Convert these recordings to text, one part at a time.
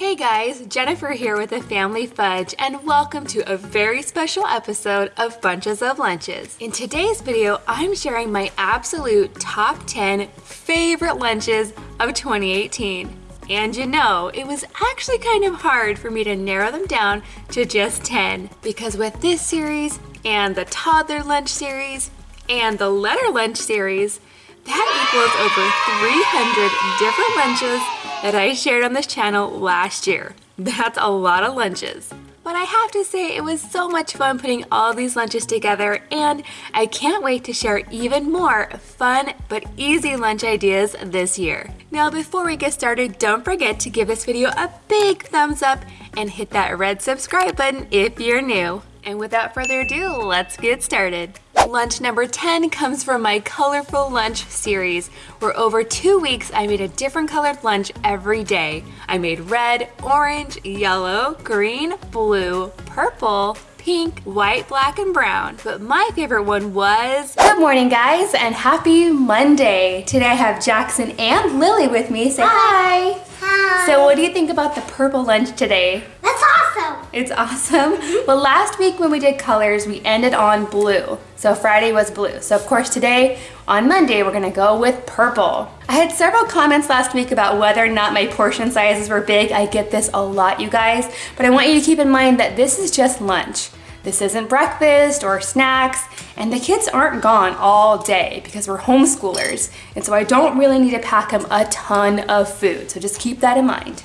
Hey guys, Jennifer here with the Family Fudge and welcome to a very special episode of Bunches of Lunches. In today's video, I'm sharing my absolute top 10 favorite lunches of 2018. And you know, it was actually kind of hard for me to narrow them down to just 10 because with this series and the toddler lunch series and the letter lunch series, that equals over 300 different lunches that I shared on this channel last year. That's a lot of lunches. But I have to say it was so much fun putting all these lunches together and I can't wait to share even more fun but easy lunch ideas this year. Now before we get started, don't forget to give this video a big thumbs up and hit that red subscribe button if you're new. And without further ado, let's get started. Lunch number 10 comes from my Colorful Lunch series, where over two weeks I made a different colored lunch every day. I made red, orange, yellow, green, blue, purple, pink, white, black, and brown. But my favorite one was... Good morning, guys, and happy Monday. Today I have Jackson and Lily with me. Say hi. Hi. Hi. So what do you think about the purple lunch today? That's awesome. It's awesome. well, last week when we did colors, we ended on blue. So Friday was blue. So of course today, on Monday, we're gonna go with purple. I had several comments last week about whether or not my portion sizes were big. I get this a lot, you guys. But I want you to keep in mind that this is just lunch. This isn't breakfast or snacks, and the kids aren't gone all day because we're homeschoolers. And so I don't really need to pack them a ton of food. So just keep that in mind.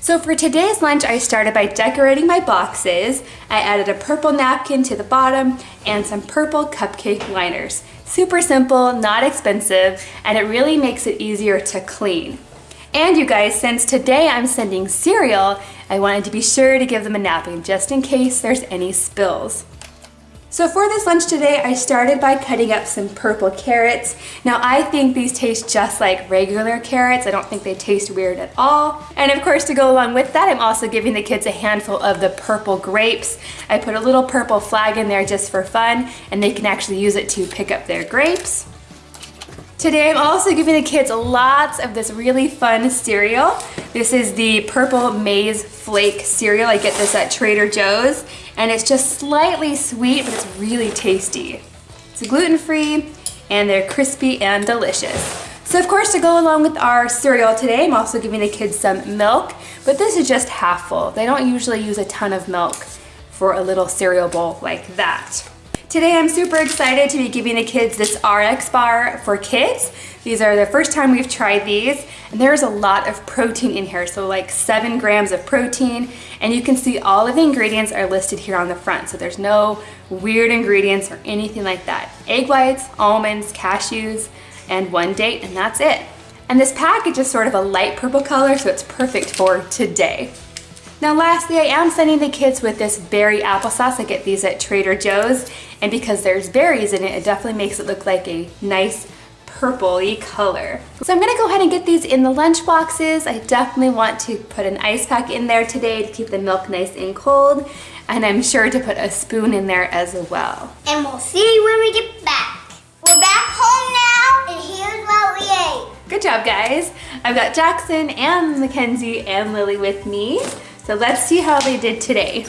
So for today's lunch, I started by decorating my boxes. I added a purple napkin to the bottom and some purple cupcake liners. Super simple, not expensive, and it really makes it easier to clean. And you guys, since today I'm sending cereal, I wanted to be sure to give them a napkin just in case there's any spills. So for this lunch today, I started by cutting up some purple carrots. Now I think these taste just like regular carrots. I don't think they taste weird at all. And of course, to go along with that, I'm also giving the kids a handful of the purple grapes. I put a little purple flag in there just for fun, and they can actually use it to pick up their grapes. Today I'm also giving the kids lots of this really fun cereal. This is the Purple Maize Flake cereal. I get this at Trader Joe's and it's just slightly sweet but it's really tasty. It's gluten-free and they're crispy and delicious. So of course to go along with our cereal today I'm also giving the kids some milk but this is just half full. They don't usually use a ton of milk for a little cereal bowl like that. Today I'm super excited to be giving the kids this RX bar for kids. These are the first time we've tried these and there's a lot of protein in here, so like seven grams of protein and you can see all of the ingredients are listed here on the front so there's no weird ingredients or anything like that. Egg whites, almonds, cashews, and one date and that's it. And this package is sort of a light purple color so it's perfect for today. Now lastly, I am sending the kids with this berry applesauce. I get these at Trader Joe's and because there's berries in it, it definitely makes it look like a nice purpley color. So I'm gonna go ahead and get these in the lunch boxes. I definitely want to put an ice pack in there today to keep the milk nice and cold. And I'm sure to put a spoon in there as well. And we'll see when we get back. We're back home now and here's what we ate. Good job guys. I've got Jackson and Mackenzie and Lily with me. So let's see how they did today.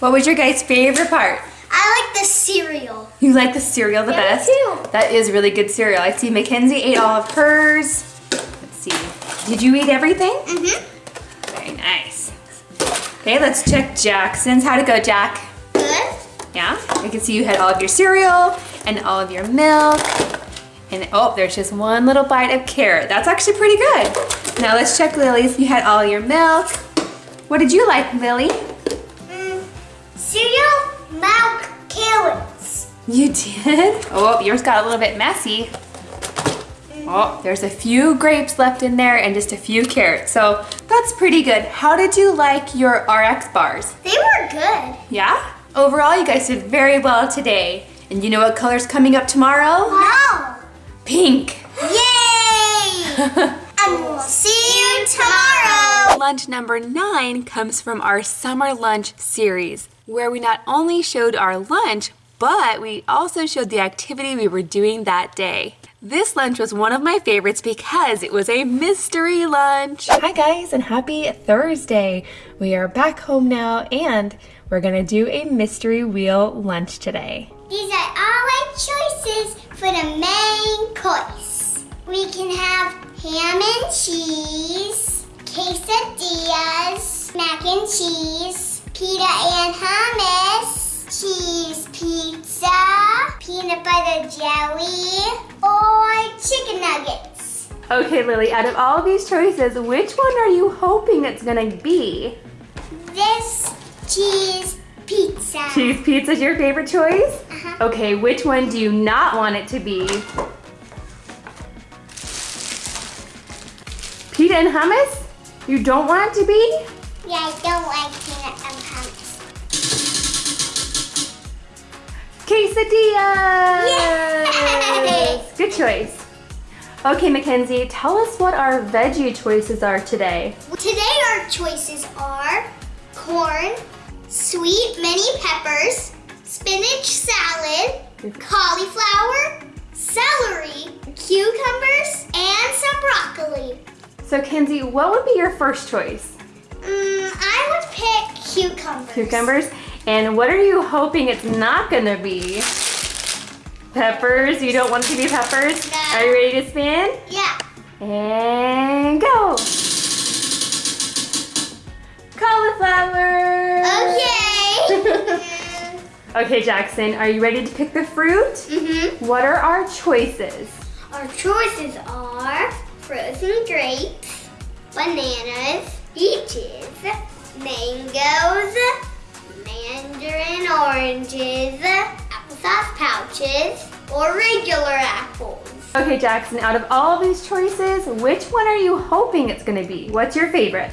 What was your guys' favorite part? I like the cereal. You like the cereal the yeah, best? too. That is really good cereal. I see Mackenzie ate all of hers. Let's see. Did you eat everything? Mm-hmm. Very nice. Okay, let's check Jackson's. How'd it go, Jack? Good. Yeah? I can see you had all of your cereal and all of your milk. And oh, there's just one little bite of carrot. That's actually pretty good. Now let's check Lily's. You had all your milk. What did you like, Lily? Mm, cereal, milk, carrots. You did? Oh, yours got a little bit messy. Oh, there's a few grapes left in there and just a few carrots. So that's pretty good. How did you like your RX bars? They were good. Yeah? Overall, you guys did very well today. And you know what color's coming up tomorrow? Wow. Pink. Yay! and we'll see you tomorrow. Lunch number nine comes from our summer lunch series, where we not only showed our lunch, but we also showed the activity we were doing that day. This lunch was one of my favorites because it was a mystery lunch. Hi guys and happy Thursday. We are back home now and we're gonna do a mystery wheel lunch today. These are all our choices for the main course. We can have ham and cheese, quesadillas, mac and cheese, pita and hummus, cheese pizza, peanut butter jelly, or chicken nuggets. Okay, Lily, out of all these choices, which one are you hoping it's gonna be? This cheese pizza. Cheese pizza is your favorite choice? Uh-huh. Okay, which one do you not want it to be? Pita and hummus? You don't want it to be? Yeah, I don't like peanut and hummus. Quesadillas! Yay! Good choice. Okay, Mackenzie, tell us what our veggie choices are today. Today our choices are corn, sweet mini peppers, spinach salad, cauliflower, celery, cucumbers, and some broccoli. So, Kenzie, what would be your first choice? Mm, I would pick cucumbers. Cucumbers? And what are you hoping it's not gonna be? Peppers? You don't want it to be peppers? No. Are you ready to spin? Yeah. And go! Cauliflower! Okay. Okay, Jackson, are you ready to pick the fruit? mm-hmm. What are our choices? Our choices are frozen grapes, bananas, peaches, mangoes, mandarin oranges, applesauce pouches, or regular apples. Okay, Jackson, out of all these choices, which one are you hoping it's gonna be? What's your favorite?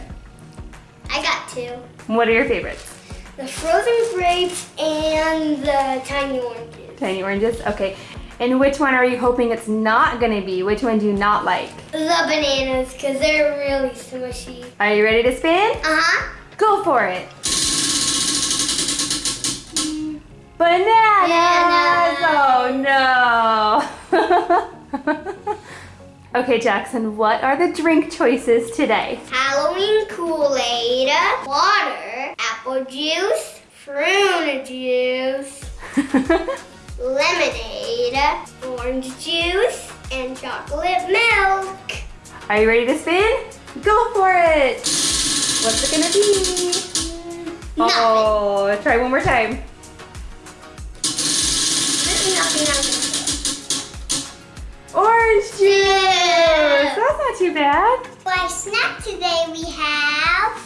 I got two. What are your favorites? The frozen grapes and the tiny oranges. Tiny oranges? Okay. And which one are you hoping it's not gonna be? Which one do you not like? The bananas, because they're really smushy. Are you ready to spin? Uh-huh. Go for it. Bananas! Oh no! okay, Jackson, what are the drink choices today? Halloween Kool-Aid, water, apple juice, prune juice, lemonade, orange juice, and chocolate milk. Are you ready to spin? Go for it! What's it gonna be? Nothing. Oh, try one more time. Nothing, nothing. Orange juice! That's not too bad. For our snack today, we have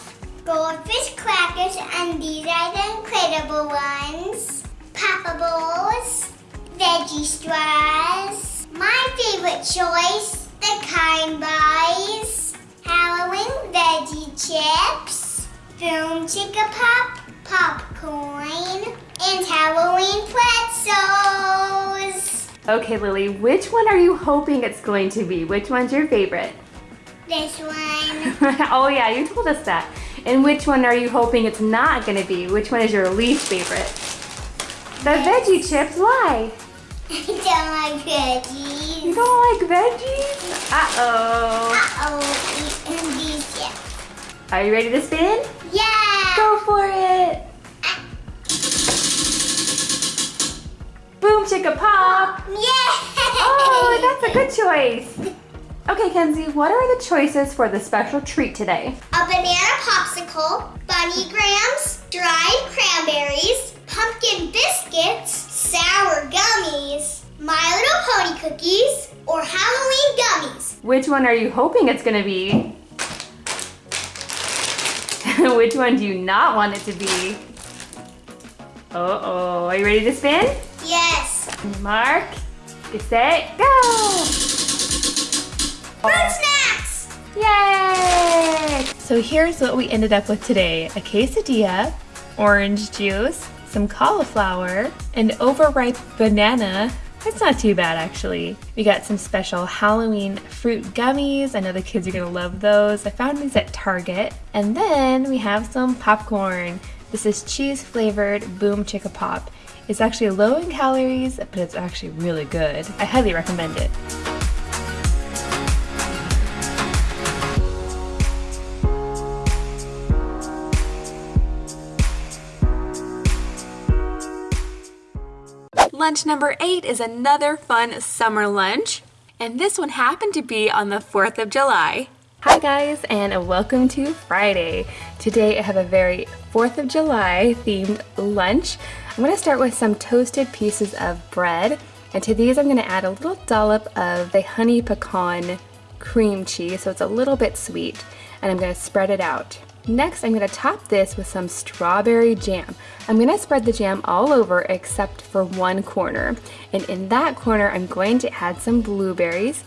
goldfish crackers, and these are the incredible ones. Papa Balls, veggie straws. My favorite choice, the kind buys, Halloween veggie chips, boom chicka pop, popcorn, and Halloween pretzels. Okay, Lily, which one are you hoping it's going to be? Which one's your favorite? This one. oh yeah, you told us that. And which one are you hoping it's not gonna be? Which one is your least favorite? The veggie chips, why? I don't like veggies. You don't like veggies? Uh-oh. Uh-oh, and these, yeah. Are you ready to spin? Yeah! Go for it. Boom chicka pop. Yeah! Oh, that's a good choice. Okay, Kenzie, what are the choices for the special treat today? A banana popsicle, bunny Grahams, dried cranberries, pumpkin biscuits, sour gummies, My Little Pony cookies, or Halloween gummies. Which one are you hoping it's gonna be? Which one do you not want it to be? Uh-oh, are you ready to spin? Yes. Mark, get set, go! Fruit snacks! Yay! So here's what we ended up with today. A quesadilla, orange juice, some cauliflower, an overripe banana. That's not too bad actually. We got some special Halloween fruit gummies. I know the kids are gonna love those. I found these at Target. And then we have some popcorn. This is cheese flavored Boom Chicka Pop. It's actually low in calories, but it's actually really good. I highly recommend it. Lunch number eight is another fun summer lunch, and this one happened to be on the 4th of July. Hi guys, and welcome to Friday. Today I have a very 4th of July themed lunch. I'm gonna start with some toasted pieces of bread, and to these I'm gonna add a little dollop of the honey pecan cream cheese, so it's a little bit sweet, and I'm gonna spread it out. Next, I'm gonna top this with some strawberry jam. I'm gonna spread the jam all over except for one corner. And in that corner, I'm going to add some blueberries.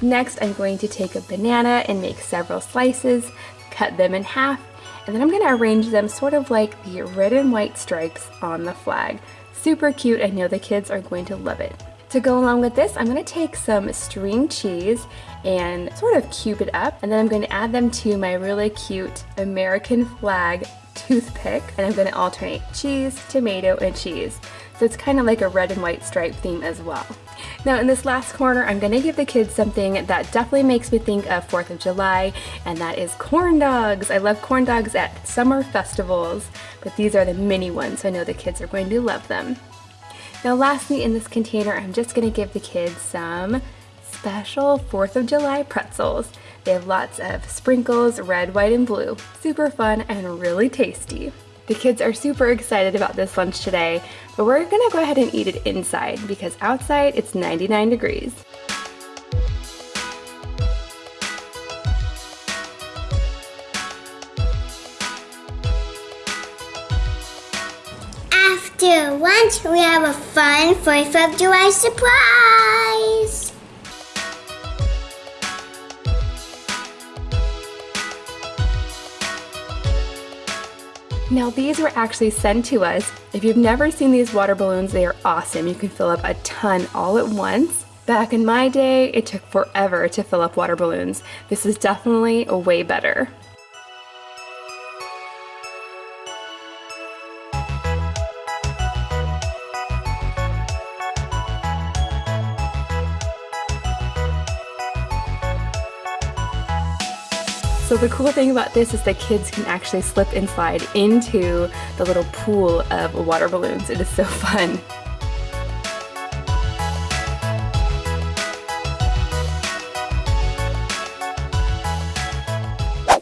Next, I'm going to take a banana and make several slices, cut them in half, and then I'm gonna arrange them sort of like the red and white stripes on the flag. Super cute, I know the kids are going to love it. To go along with this, I'm gonna take some string cheese and sort of cube it up, and then I'm going to add them to my really cute American flag toothpick, and I'm going to alternate cheese, tomato, and cheese. So it's kind of like a red and white stripe theme as well. Now in this last corner, I'm gonna give the kids something that definitely makes me think of 4th of July, and that is corn dogs. I love corn dogs at summer festivals, but these are the mini ones, so I know the kids are going to love them. Now lastly in this container, I'm just gonna give the kids some special 4th of July pretzels. They have lots of sprinkles, red, white, and blue. Super fun and really tasty. The kids are super excited about this lunch today, but we're gonna go ahead and eat it inside because outside it's 99 degrees. After lunch, we have a fun 4th of July surprise! Now these were actually sent to us. If you've never seen these water balloons, they are awesome. You can fill up a ton all at once. Back in my day, it took forever to fill up water balloons. This is definitely a way better. So the cool thing about this is the kids can actually slip and slide into the little pool of water balloons. It is so fun.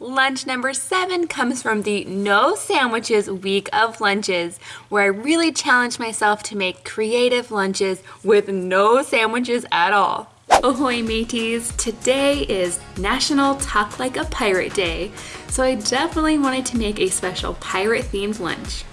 Lunch number seven comes from the No Sandwiches Week of Lunches, where I really challenged myself to make creative lunches with no sandwiches at all. Ahoy mateys! Today is National Talk Like a Pirate Day, so I definitely wanted to make a special pirate themed lunch.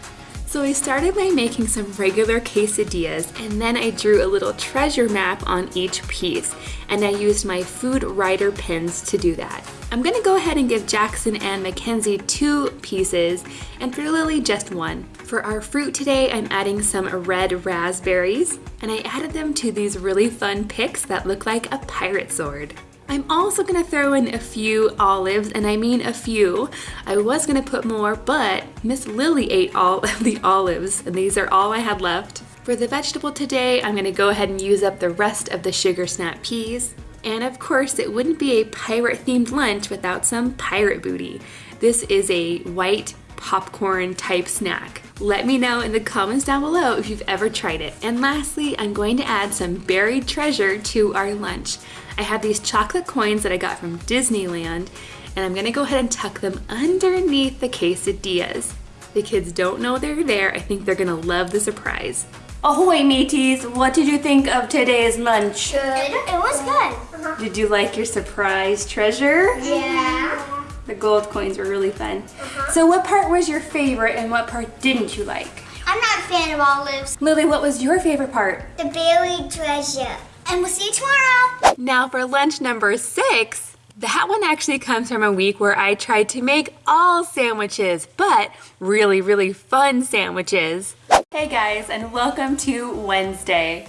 So I started by making some regular quesadillas and then I drew a little treasure map on each piece and I used my food writer pins to do that. I'm gonna go ahead and give Jackson and Mackenzie two pieces and for Lily just one. For our fruit today, I'm adding some red raspberries and I added them to these really fun picks that look like a pirate sword. I'm also gonna throw in a few olives, and I mean a few. I was gonna put more, but Miss Lily ate all of the olives, and these are all I had left. For the vegetable today, I'm gonna go ahead and use up the rest of the sugar snap peas. And of course, it wouldn't be a pirate themed lunch without some pirate booty. This is a white popcorn type snack. Let me know in the comments down below if you've ever tried it. And lastly, I'm going to add some buried treasure to our lunch. I have these chocolate coins that I got from Disneyland, and I'm gonna go ahead and tuck them underneath the quesadillas. The kids don't know they're there. I think they're gonna love the surprise. Ahoy mateys, what did you think of today's lunch? Good. It was good. Uh -huh. Did you like your surprise treasure? Yeah. The gold coins were really fun. Uh -huh. So what part was your favorite and what part didn't you like? I'm not a fan of olives. Lily, what was your favorite part? The buried treasure. And we'll see you tomorrow. Now for lunch number six, that one actually comes from a week where I tried to make all sandwiches, but really, really fun sandwiches. Hey guys, and welcome to Wednesday.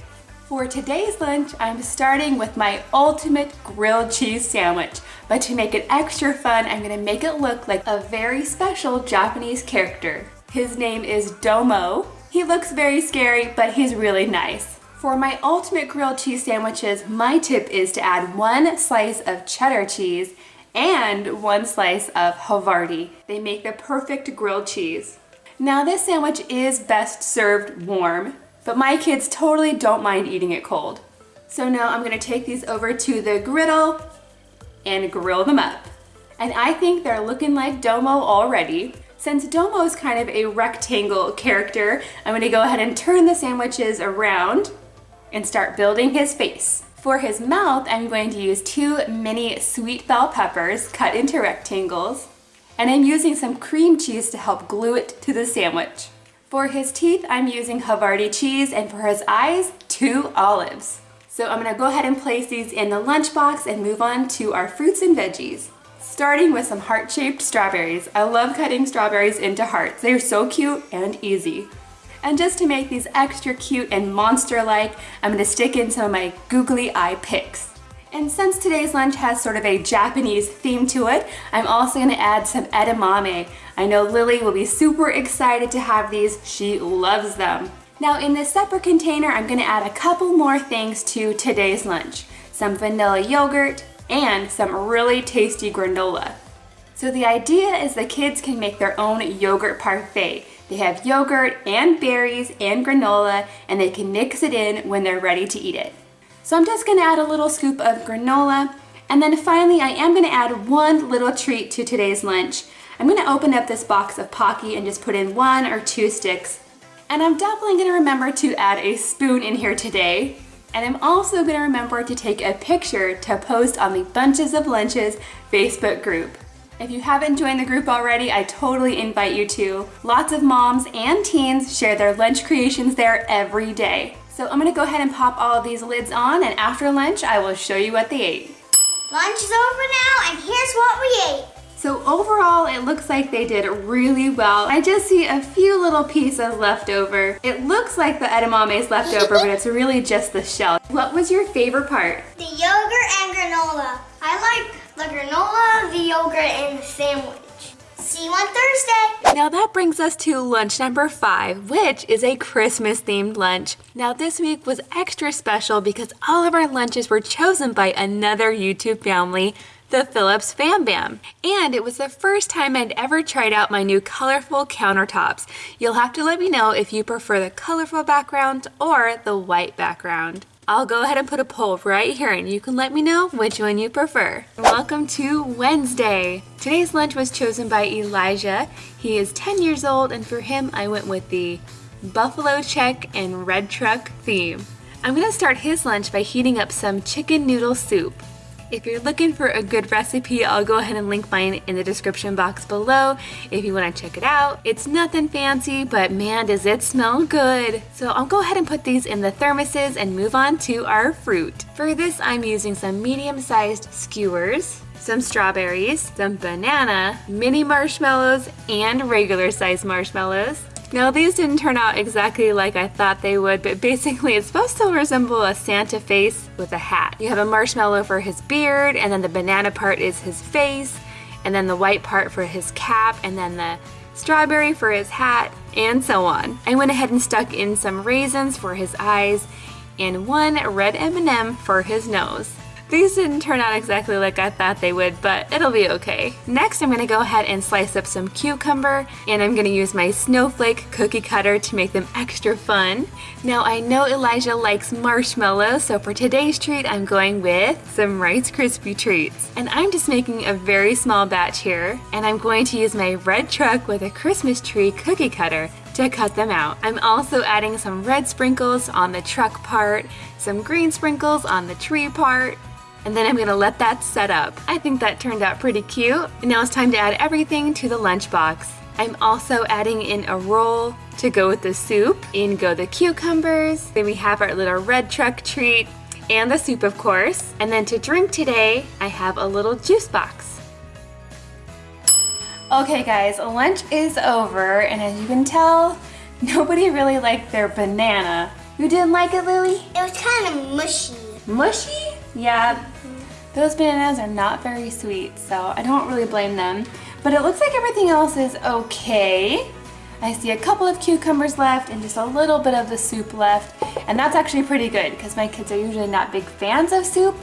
For today's lunch, I'm starting with my ultimate grilled cheese sandwich. But to make it extra fun, I'm gonna make it look like a very special Japanese character. His name is Domo. He looks very scary, but he's really nice. For my ultimate grilled cheese sandwiches, my tip is to add one slice of cheddar cheese and one slice of Havarti. They make the perfect grilled cheese. Now this sandwich is best served warm. But my kids totally don't mind eating it cold. So now I'm gonna take these over to the griddle and grill them up. And I think they're looking like Domo already. Since Domo is kind of a rectangle character, I'm gonna go ahead and turn the sandwiches around and start building his face. For his mouth, I'm going to use two mini sweet bell peppers cut into rectangles, and I'm using some cream cheese to help glue it to the sandwich. For his teeth, I'm using Havarti cheese, and for his eyes, two olives. So I'm gonna go ahead and place these in the lunchbox and move on to our fruits and veggies. Starting with some heart-shaped strawberries. I love cutting strawberries into hearts. They're so cute and easy. And just to make these extra cute and monster-like, I'm gonna stick in some of my googly eye picks. And since today's lunch has sort of a Japanese theme to it, I'm also gonna add some edamame. I know Lily will be super excited to have these. She loves them. Now in this separate container, I'm gonna add a couple more things to today's lunch. Some vanilla yogurt and some really tasty granola. So the idea is the kids can make their own yogurt parfait. They have yogurt and berries and granola and they can mix it in when they're ready to eat it. So I'm just gonna add a little scoop of granola and then finally I am gonna add one little treat to today's lunch. I'm gonna open up this box of Pocky and just put in one or two sticks. And I'm definitely gonna remember to add a spoon in here today. And I'm also gonna remember to take a picture to post on the Bunches of Lunches Facebook group. If you haven't joined the group already, I totally invite you to. Lots of moms and teens share their lunch creations there every day. So I'm gonna go ahead and pop all of these lids on and after lunch, I will show you what they ate. Lunch is over now and here's what we ate. So overall, it looks like they did really well. I just see a few little pieces left over. It looks like the edamame is left over, but it's really just the shell. What was your favorite part? The yogurt and granola. I like the granola, the yogurt, and the sandwich. See you on Thursday. Now that brings us to lunch number five, which is a Christmas themed lunch. Now this week was extra special because all of our lunches were chosen by another YouTube family, the Phillips Fam Bam. And it was the first time I'd ever tried out my new colorful countertops. You'll have to let me know if you prefer the colorful background or the white background. I'll go ahead and put a poll right here and you can let me know which one you prefer. Welcome to Wednesday. Today's lunch was chosen by Elijah. He is 10 years old and for him I went with the buffalo check and red truck theme. I'm gonna start his lunch by heating up some chicken noodle soup. If you're looking for a good recipe, I'll go ahead and link mine in the description box below if you want to check it out. It's nothing fancy, but man, does it smell good. So I'll go ahead and put these in the thermoses and move on to our fruit. For this, I'm using some medium-sized skewers, some strawberries, some banana, mini marshmallows, and regular sized marshmallows. Now these didn't turn out exactly like I thought they would, but basically it's supposed to resemble a Santa face with a hat. You have a marshmallow for his beard, and then the banana part is his face, and then the white part for his cap, and then the strawberry for his hat, and so on. I went ahead and stuck in some raisins for his eyes, and one red M&M for his nose. These didn't turn out exactly like I thought they would, but it'll be okay. Next, I'm gonna go ahead and slice up some cucumber, and I'm gonna use my snowflake cookie cutter to make them extra fun. Now, I know Elijah likes marshmallows, so for today's treat, I'm going with some Rice Krispie treats. And I'm just making a very small batch here, and I'm going to use my red truck with a Christmas tree cookie cutter to cut them out. I'm also adding some red sprinkles on the truck part, some green sprinkles on the tree part, and then I'm gonna let that set up. I think that turned out pretty cute. And now it's time to add everything to the lunchbox. I'm also adding in a roll to go with the soup. In go the cucumbers. Then we have our little red truck treat and the soup of course. And then to drink today, I have a little juice box. Okay guys, lunch is over and as you can tell, nobody really liked their banana. You didn't like it, Lily? It was kind of mushy. Mushy? Yeah, those bananas are not very sweet, so I don't really blame them. But it looks like everything else is okay. I see a couple of cucumbers left and just a little bit of the soup left. And that's actually pretty good because my kids are usually not big fans of soup,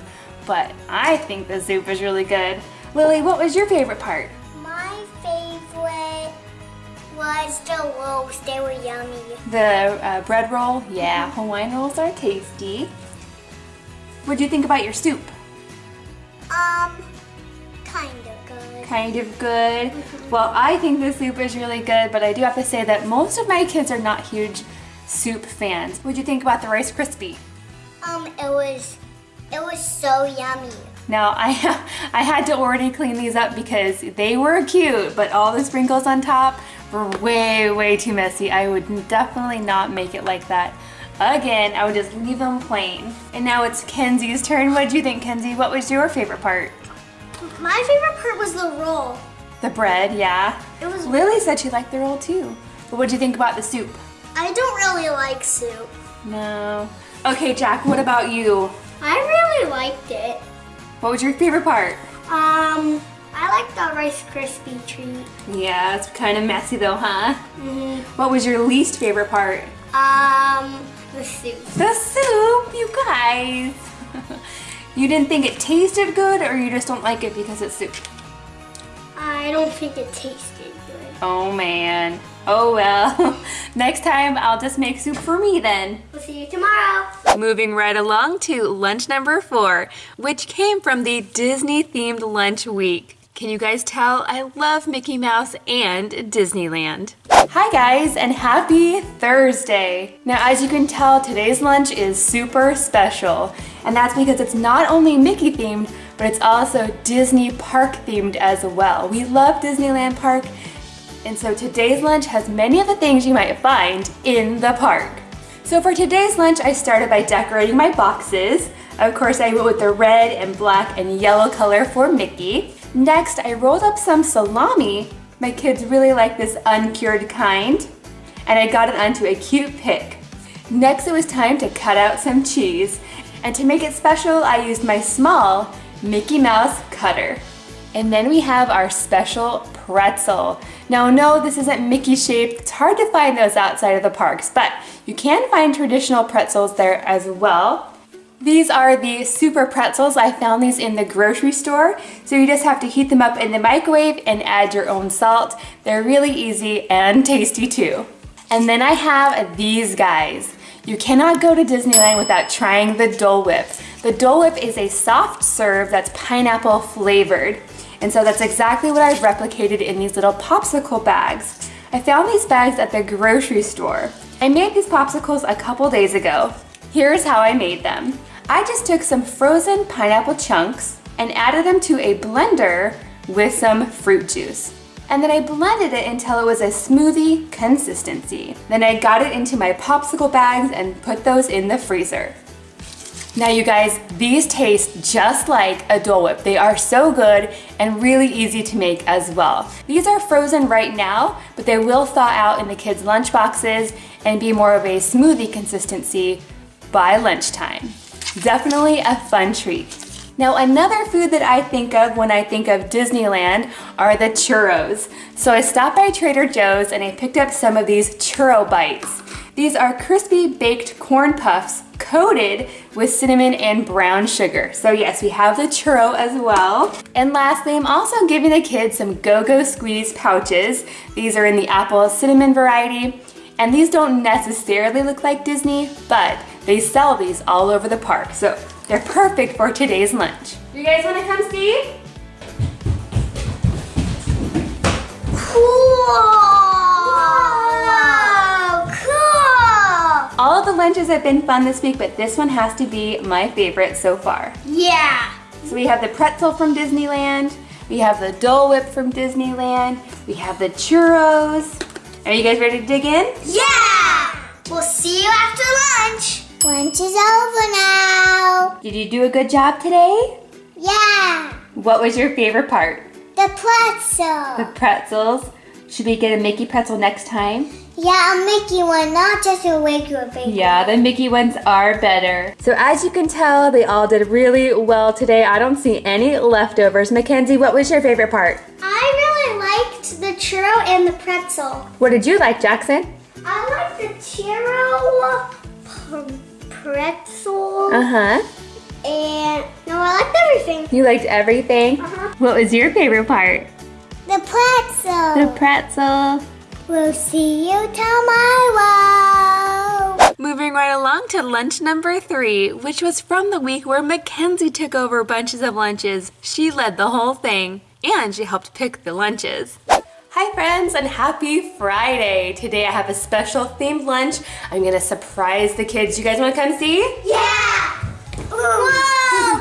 but I think the soup is really good. Lily, what was your favorite part? My favorite was the rolls. They were yummy. The uh, bread roll, yeah, Hawaiian rolls are tasty. What do you think about your soup? Um, kind of good. Kind of good. Well, I think the soup is really good, but I do have to say that most of my kids are not huge soup fans. What do you think about the Rice Krispie? Um, it was, it was so yummy. Now, I, I had to already clean these up because they were cute, but all the sprinkles on top were way, way too messy. I would definitely not make it like that again. I would just leave them plain. And now it's Kenzie's turn. What do you think, Kenzie? What was your favorite part? My favorite part was the roll. The bread, yeah. It was. Lily said she liked the roll too. But what do you think about the soup? I don't really like soup. No. Okay, Jack, what about you? I really liked it. What was your favorite part? Um, I like the Rice Krispie treat. Yeah, it's kind of messy though, huh? hmm What was your least favorite part? Um, the soup. The soup, you guys. you didn't think it tasted good or you just don't like it because it's soup? I don't think it tasted good. Oh man. Oh well. Next time I'll just make soup for me then. We'll see you tomorrow. Moving right along to lunch number four, which came from the Disney themed lunch week. Can you guys tell I love Mickey Mouse and Disneyland? Hi guys and happy Thursday. Now as you can tell today's lunch is super special and that's because it's not only Mickey themed but it's also Disney park themed as well. We love Disneyland Park and so today's lunch has many of the things you might find in the park. So for today's lunch, I started by decorating my boxes. Of course, I went with the red and black and yellow color for Mickey. Next, I rolled up some salami. My kids really like this uncured kind. And I got it onto a cute pick. Next, it was time to cut out some cheese. And to make it special, I used my small Mickey Mouse cutter. And then we have our special pretzel. Now no, this isn't Mickey shaped. It's hard to find those outside of the parks, but you can find traditional pretzels there as well. These are the super pretzels. I found these in the grocery store. So you just have to heat them up in the microwave and add your own salt. They're really easy and tasty too. And then I have these guys. You cannot go to Disneyland without trying the Dole Whip. The Dole Whip is a soft serve that's pineapple flavored. And so that's exactly what I've replicated in these little popsicle bags. I found these bags at the grocery store. I made these popsicles a couple days ago. Here's how I made them. I just took some frozen pineapple chunks and added them to a blender with some fruit juice. And then I blended it until it was a smoothie consistency. Then I got it into my popsicle bags and put those in the freezer. Now you guys, these taste just like a Dole Whip. They are so good and really easy to make as well. These are frozen right now, but they will thaw out in the kids' lunch boxes and be more of a smoothie consistency by lunchtime. Definitely a fun treat. Now another food that I think of when I think of Disneyland are the churros. So I stopped by Trader Joe's and I picked up some of these churro bites. These are crispy baked corn puffs coated with cinnamon and brown sugar. So yes, we have the churro as well. And lastly, I'm also giving the kids some Go-Go Squeeze pouches. These are in the apple cinnamon variety. And these don't necessarily look like Disney, but they sell these all over the park. So they're perfect for today's lunch. You guys wanna come see? Cool! Cool! All of the lunches have been fun this week, but this one has to be my favorite so far. Yeah! So we have the pretzel from Disneyland, we have the Dole Whip from Disneyland, we have the churros. Are you guys ready to dig in? Yeah! We'll see you after lunch. Lunch is over now. Did you do a good job today? Yeah! What was your favorite part? The pretzel. The pretzels. Should we get a Mickey pretzel next time? Yeah, a Mickey one, not just a regular baby. Yeah, the Mickey ones are better. So as you can tell, they all did really well today. I don't see any leftovers. Mackenzie, what was your favorite part? I really liked the churro and the pretzel. What did you like, Jackson? I liked the churro, p- pretzel, Uh-huh. and no, I liked everything. You liked everything? Uh-huh. What was your favorite part? The pretzel. The pretzel. We'll see you tomorrow. Moving right along to lunch number three, which was from the week where Mackenzie took over bunches of lunches. She led the whole thing and she helped pick the lunches. Hi friends and happy Friday. Today I have a special themed lunch. I'm gonna surprise the kids. You guys wanna come see? Yeah! Whoa, cool!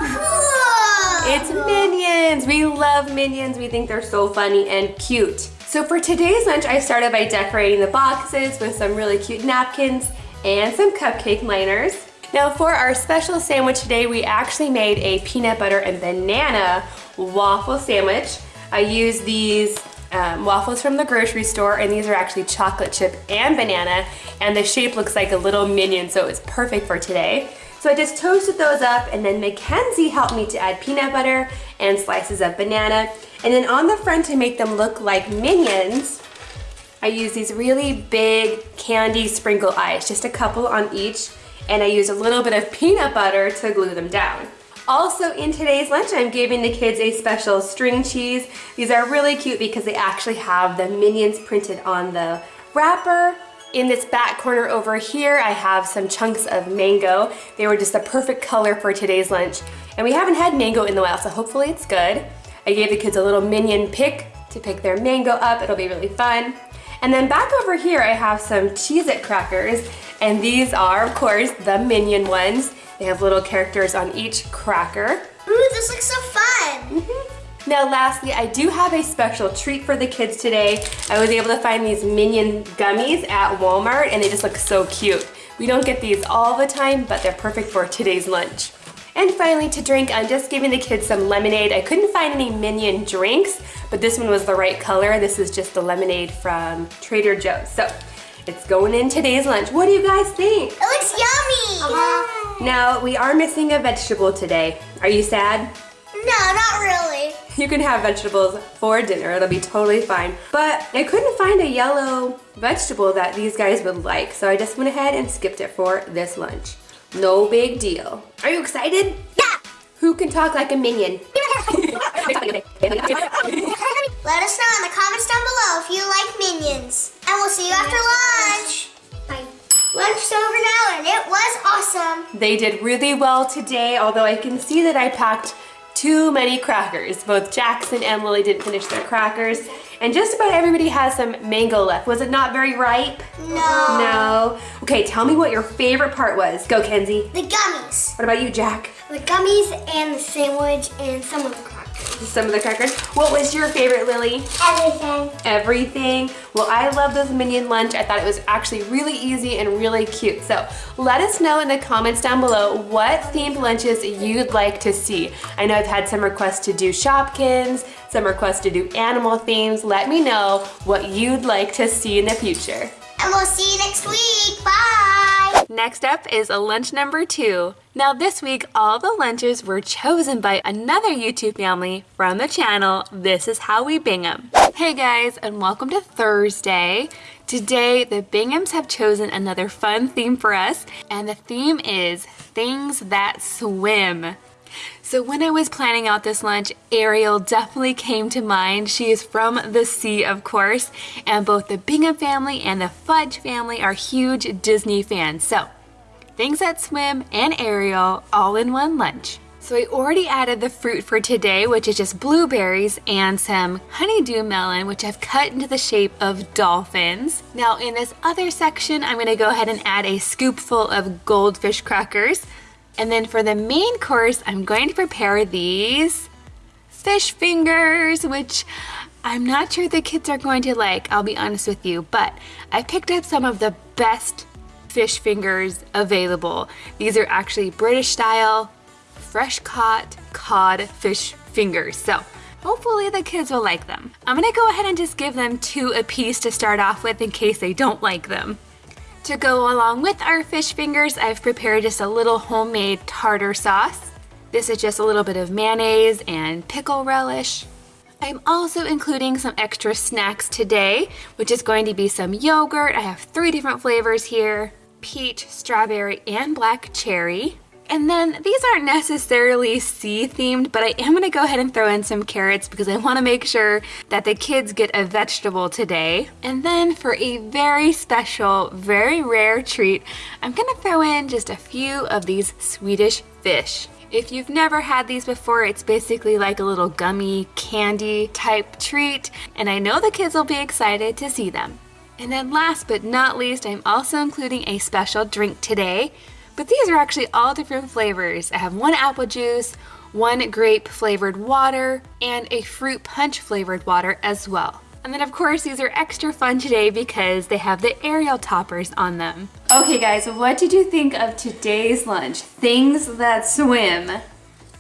It's Minions. We love Minions. We think they're so funny and cute. So for today's lunch, I started by decorating the boxes with some really cute napkins and some cupcake liners. Now for our special sandwich today, we actually made a peanut butter and banana waffle sandwich. I used these um, waffles from the grocery store and these are actually chocolate chip and banana and the shape looks like a little minion so it's perfect for today. So I just toasted those up and then Mackenzie helped me to add peanut butter and slices of banana. And then on the front to make them look like minions, I use these really big candy sprinkle eyes, just a couple on each. And I use a little bit of peanut butter to glue them down. Also in today's lunch, I'm giving the kids a special string cheese. These are really cute because they actually have the Minions printed on the wrapper in this back corner over here, I have some chunks of mango. They were just the perfect color for today's lunch. And we haven't had mango in a while, so hopefully it's good. I gave the kids a little minion pick to pick their mango up. It'll be really fun. And then back over here, I have some Cheez-It crackers. And these are, of course, the minion ones. They have little characters on each cracker. Ooh, this looks so fun. Mm-hmm. Now lastly, I do have a special treat for the kids today. I was able to find these Minion gummies at Walmart and they just look so cute. We don't get these all the time, but they're perfect for today's lunch. And finally to drink, I'm just giving the kids some lemonade. I couldn't find any Minion drinks, but this one was the right color. This is just the lemonade from Trader Joe's. So it's going in today's lunch. What do you guys think? It looks yummy. Uh -huh. Now, we are missing a vegetable today. Are you sad? No, not really. You can have vegetables for dinner, it'll be totally fine. But I couldn't find a yellow vegetable that these guys would like, so I just went ahead and skipped it for this lunch. No big deal. Are you excited? Yeah! Who can talk like a minion? Let us know in the comments down below if you like minions. And we'll see you after lunch. Bye. Lunch's over now and it was awesome. They did really well today, although I can see that I packed too many crackers. Both Jackson and Lily didn't finish their crackers. And just about everybody has some mango left. Was it not very ripe? No. No. Okay, tell me what your favorite part was. Go, Kenzie. The gummies. What about you, Jack? The gummies and the sandwich and some of the crackers. Some of the crackers. What was your favorite, Lily? Everything. Everything. Well, I love this Minion lunch. I thought it was actually really easy and really cute. So let us know in the comments down below what themed lunches you'd like to see. I know I've had some requests to do Shopkins, some requests to do animal themes. Let me know what you'd like to see in the future. And we'll see you next week. Bye. Next up is lunch number two. Now this week, all the lunches were chosen by another YouTube family from the channel, This Is How We Bingham. Hey guys, and welcome to Thursday. Today, the Binghams have chosen another fun theme for us, and the theme is Things That Swim. So when I was planning out this lunch, Ariel definitely came to mind. She is from the sea, of course, and both the Bingham family and the Fudge family are huge Disney fans. So things that swim and Ariel all in one lunch. So I already added the fruit for today, which is just blueberries and some honeydew melon, which I've cut into the shape of dolphins. Now in this other section, I'm gonna go ahead and add a scoopful of goldfish crackers. And then for the main course, I'm going to prepare these fish fingers, which I'm not sure the kids are going to like, I'll be honest with you, but I picked up some of the best fish fingers available. These are actually British style, fresh caught cod fish fingers. So hopefully the kids will like them. I'm gonna go ahead and just give them two a piece to start off with in case they don't like them. To go along with our fish fingers, I've prepared just a little homemade tartar sauce. This is just a little bit of mayonnaise and pickle relish. I'm also including some extra snacks today, which is going to be some yogurt. I have three different flavors here, peach, strawberry, and black cherry. And then these aren't necessarily sea themed, but I am gonna go ahead and throw in some carrots because I wanna make sure that the kids get a vegetable today. And then for a very special, very rare treat, I'm gonna throw in just a few of these Swedish fish. If you've never had these before, it's basically like a little gummy candy type treat, and I know the kids will be excited to see them. And then last but not least, I'm also including a special drink today. But these are actually all different flavors. I have one apple juice, one grape flavored water, and a fruit punch flavored water as well. And then of course these are extra fun today because they have the Ariel toppers on them. Okay guys, what did you think of today's lunch? Things that swim. Uh,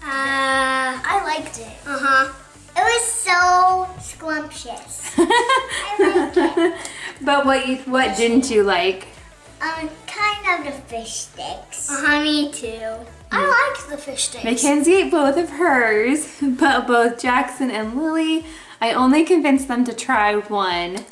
I liked it. Uh-huh. It was so scrumptious. I liked it. But what you, what didn't you like? Um, kind of the fish sticks. Uh-huh, me too. I like the fish sticks. Mackenzie ate both of hers, but both Jackson and Lily, I only convinced them to try one.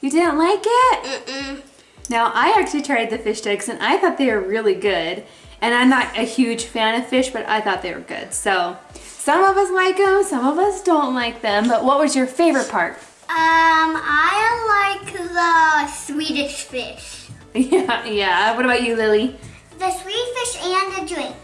You didn't like it? Mm-mm. Now, I actually tried the fish sticks and I thought they were really good. And I'm not a huge fan of fish, but I thought they were good. So, some of us like them, some of us don't like them. But what was your favorite part? Um, I like the Swedish fish. Yeah, yeah. What about you, Lily? The Swedish fish and the drink.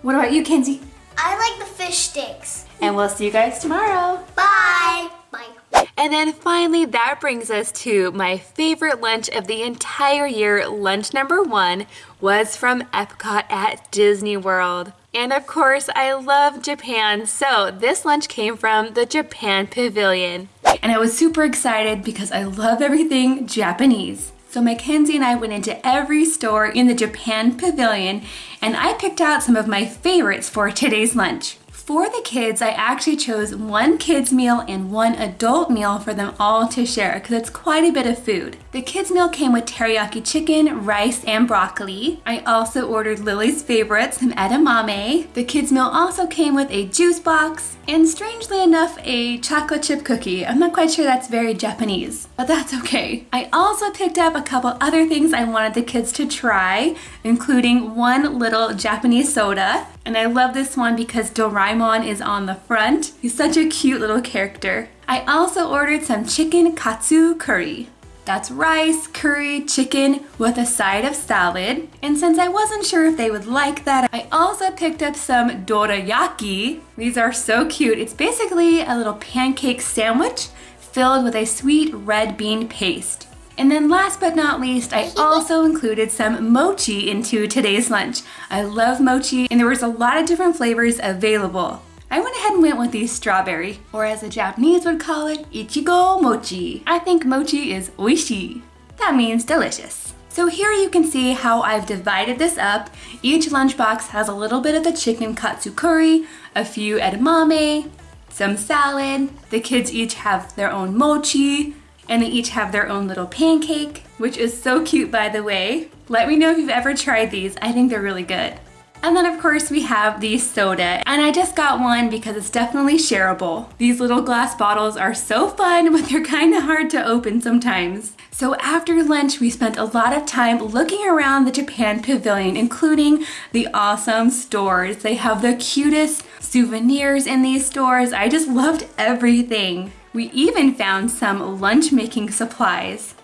What about you, Kenzie? I like the fish sticks. And we'll see you guys tomorrow. Bye. Bye. And then finally, that brings us to my favorite lunch of the entire year. Lunch number one was from Epcot at Disney World. And of course, I love Japan, so this lunch came from the Japan Pavilion. And I was super excited because I love everything Japanese. So Mackenzie and I went into every store in the Japan Pavilion and I picked out some of my favorites for today's lunch. For the kids, I actually chose one kids meal and one adult meal for them all to share because it's quite a bit of food. The kids meal came with teriyaki chicken, rice, and broccoli. I also ordered Lily's favorite, some edamame. The kids meal also came with a juice box and strangely enough, a chocolate chip cookie. I'm not quite sure that's very Japanese, but that's okay. I also picked up a couple other things I wanted the kids to try, including one little Japanese soda and I love this one because Doraemon is on the front. He's such a cute little character. I also ordered some chicken katsu curry. That's rice, curry, chicken with a side of salad. And since I wasn't sure if they would like that, I also picked up some dorayaki. These are so cute. It's basically a little pancake sandwich filled with a sweet red bean paste. And then last but not least, I also included some mochi into today's lunch. I love mochi and there was a lot of different flavors available. I went ahead and went with the strawberry, or as the Japanese would call it, ichigo mochi. I think mochi is oishi. That means delicious. So here you can see how I've divided this up. Each lunchbox has a little bit of the chicken katsu curry, a few edamame, some salad. The kids each have their own mochi, and they each have their own little pancake, which is so cute by the way. Let me know if you've ever tried these. I think they're really good. And then of course we have the soda and I just got one because it's definitely shareable. These little glass bottles are so fun but they're kind of hard to open sometimes. So after lunch we spent a lot of time looking around the Japan Pavilion including the awesome stores. They have the cutest souvenirs in these stores. I just loved everything. We even found some lunch making supplies.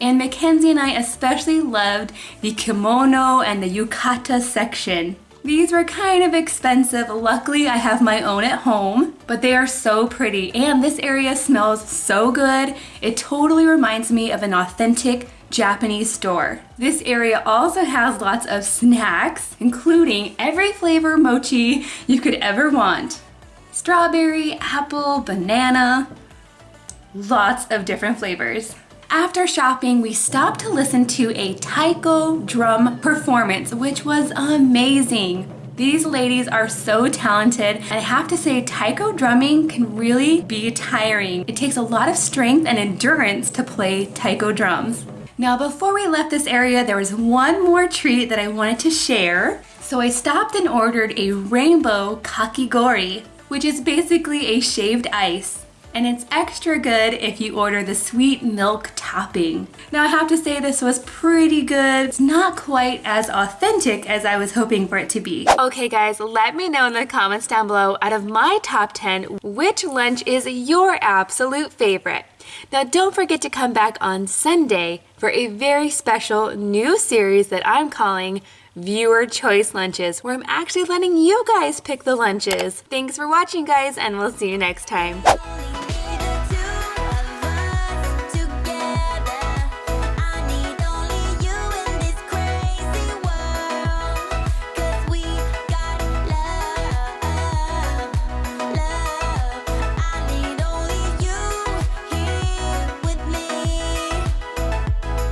And Mackenzie and I especially loved the kimono and the yukata section. These were kind of expensive. Luckily, I have my own at home, but they are so pretty. And this area smells so good. It totally reminds me of an authentic Japanese store. This area also has lots of snacks, including every flavor mochi you could ever want. Strawberry, apple, banana, lots of different flavors. After shopping, we stopped to listen to a taiko drum performance, which was amazing. These ladies are so talented, and I have to say, taiko drumming can really be tiring. It takes a lot of strength and endurance to play taiko drums. Now, before we left this area, there was one more treat that I wanted to share. So I stopped and ordered a rainbow kakigori, which is basically a shaved ice. And it's extra good if you order the sweet milk topping. Now I have to say this was pretty good. It's not quite as authentic as I was hoping for it to be. Okay guys, let me know in the comments down below out of my top 10, which lunch is your absolute favorite? Now don't forget to come back on Sunday for a very special new series that I'm calling Viewer Choice Lunches, where I'm actually letting you guys pick the lunches. Thanks for watching guys, and we'll see you next time.